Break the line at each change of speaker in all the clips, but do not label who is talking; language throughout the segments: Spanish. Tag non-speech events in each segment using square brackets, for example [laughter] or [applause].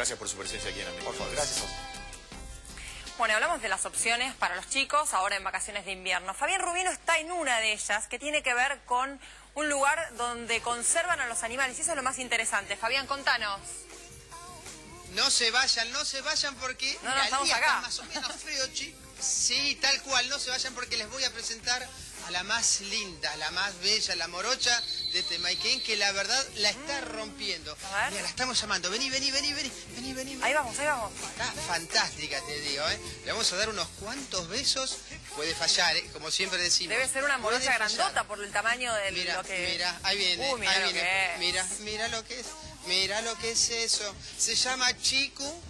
Gracias por su presencia aquí en América.
Por favor, gracias.
Bueno, hablamos de las opciones para los chicos ahora en vacaciones de invierno. Fabián Rubino está en una de ellas que tiene que ver con un lugar donde conservan a los animales y eso es lo más interesante. Fabián, contanos.
No se vayan, no se vayan porque
No, no, estamos
día
acá.
está más o menos frío, chicos. Sí, tal cual, no se vayan porque les voy a presentar a la más linda, la más bella, la morocha de Temaiken, que la verdad la está rompiendo.
A ver.
Mira, la estamos llamando. Vení, vení, vení, vení, vení, vení.
Ahí vamos, ahí vamos.
Está fantástica, te digo, ¿eh? Le vamos a dar unos cuantos besos. Puede fallar, ¿eh? Como siempre decimos.
Debe ser una morocha grandota por el tamaño de
Mira,
lo que...
mira, ahí viene,
Uh, mira
ahí viene. Mira, mira lo que es. Mira lo que es eso. Se llama Chiku.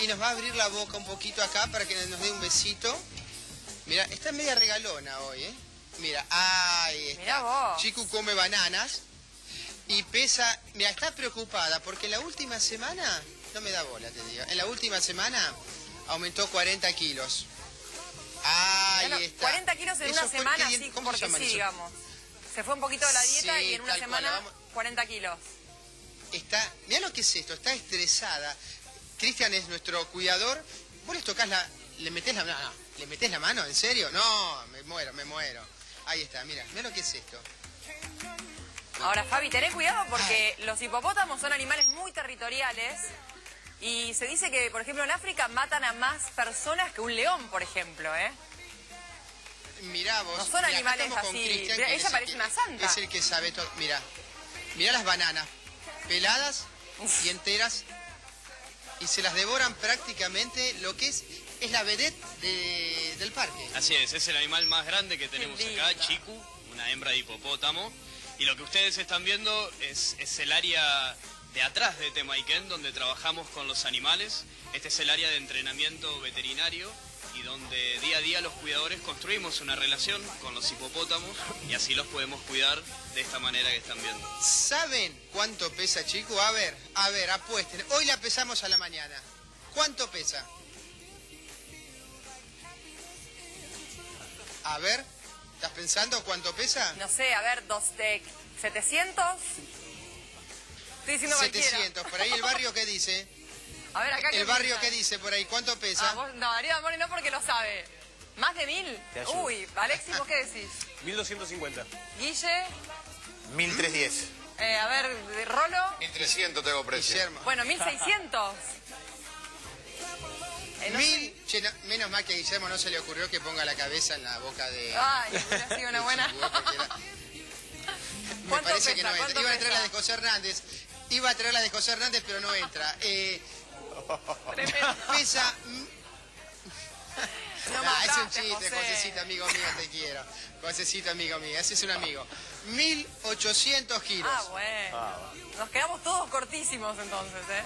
Y nos va a abrir la boca un poquito acá para que nos dé un besito. Mira, está media regalona hoy, ¿eh? Mira, ahí está.
Mirá vos.
Chiku come bananas y pesa... Mira, está preocupada porque la última semana... No me da bola, te digo. En la última semana aumentó 40 kilos. Ahí
Mirá,
está.
40 kilos en
Eso
una semana,
¿qué dien-
sí,
¿cómo se
porque sí,
eso?
digamos. Se fue un poquito de la dieta
Sí,
y en una
cual,
semana
la vamos-
40 kilos.
está, mira lo que es esto, está estresada. Cristian es nuestro cuidador. Vos le tocas la, le metés la, no, no, le metés la mano, ¿en serio? No, me muero, me muero. Ahí está, mira, mira lo que es esto.
Ahora, Fabi, tené cuidado porque los hipopótamos son animales muy territoriales y se dice que, por ejemplo, en África matan a más personas que un león, por ejemplo, ¿eh?
Mirá vos.
No son
mirá,
animales así. Mirá, ella
es
parece
que-
una santa.
Es el que sabe todo. Mira, mira las bananas, peladas y enteras, y se las devoran prácticamente lo que es, es la vedette de- del parque.
Así es, es el animal más grande que tenemos acá. Chiku, una hembra de hipopótamo. Y lo que ustedes están viendo es, es el área de atrás de Temaiken, donde trabajamos con los animales. Este es el área de entrenamiento veterinario y donde día a día los cuidadores construimos una relación con los hipopótamos y así los podemos cuidar de esta manera que están viendo.
¿Saben cuánto pesa, chico? A ver, a ver, apuesten. Hoy la pesamos a la mañana. ¿Cuánto pesa? A ver, ¿estás pensando cuánto pesa?
No sé, a ver, dos de 700. Estoy diciendo cualquiera.
700. Por ahí el barrio, ¿qué dice?
A ver, acá
El barrio,
piensa?
¿qué dice por ahí? ¿Cuánto pesa?
Ah, vos- no, Darío Damoni no porque lo sabe. ¿Más de mil? Uy, Alexis, ¿vos qué decís? [laughs]
1250.
Guille,
1310.
eh, a ver, de Rolo.
1300 tengo precio.
Guillermo.
Bueno, 1600. [laughs] Eh, no sé.
Mil, che, no- menos mal que a Guillermo no se le ocurrió que ponga la cabeza en la boca de...
Ay, [laughs] hubiera sido una buena.
Me
¿Cuánto
parece que no entra.
¿Cuánto
Iba a traer la de José Hernández. Iba a traer la de José Hernández, pero no entra. Eh,
Tremendo.
pesa...
No
Ah, es un chiste,
José.
Josecito, amigo mío, te quiero. Josecito, amigo mío, ese es un amigo. 1800 kilos.
Ah, bueno. Nos quedamos todos cortísimos entonces, ¿eh?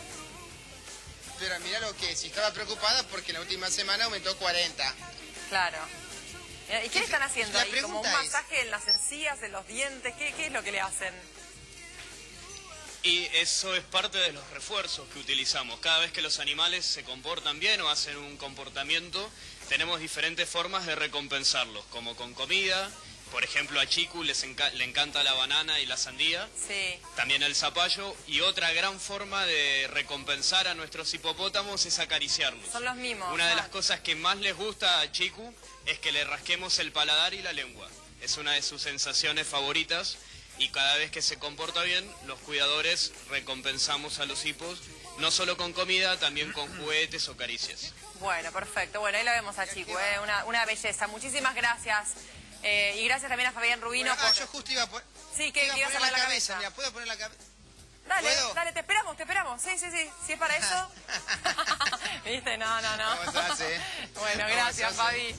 Pero mira lo que es, estaba preocupada porque la última semana aumentó 40.
Claro. ¿Y qué le están haciendo
La
ahí? ¿Como un
es-
masaje en las encías, en los dientes? ¿Qué, qué es lo que le hacen?
Y eso es parte de los refuerzos que utilizamos. Cada vez que los animales se comportan bien o hacen un comportamiento, tenemos diferentes formas de recompensarlos, como con comida. Por ejemplo, a Chiku les enca- le encanta la banana y la sandía,
Sí.
también el zapallo. Y otra gran forma de recompensar a nuestros hipopótamos es acariciarlos.
Son los mismos.
Una de las cosas que más les gusta a Chiku es que le rasquemos el paladar y la lengua. Es una de sus sensaciones favoritas y cada vez que se comporta bien, los cuidadores recompensamos a los hipos, no solo con comida, también con juguetes o caricias.
Bueno, perfecto. Bueno, ahí la vemos a Chico, ¿eh? una, una belleza. Muchísimas gracias. Eh, y gracias también a Fabián Rubino
Bueno, ah,
por...
yo justo iba a, poner
Sí, que
iba a poner la
la
cabeza.
cabeza.
Mira, ¿puedo poner la cabeza?
Dale,
¿Puedo?
dale, te esperamos, te esperamos. Sí, sí, sí. Si es para eso. [laughs] [laughs] ¿Viste? No, no, no. [laughs] Bueno,
¿Cómo
gracias? Fabi.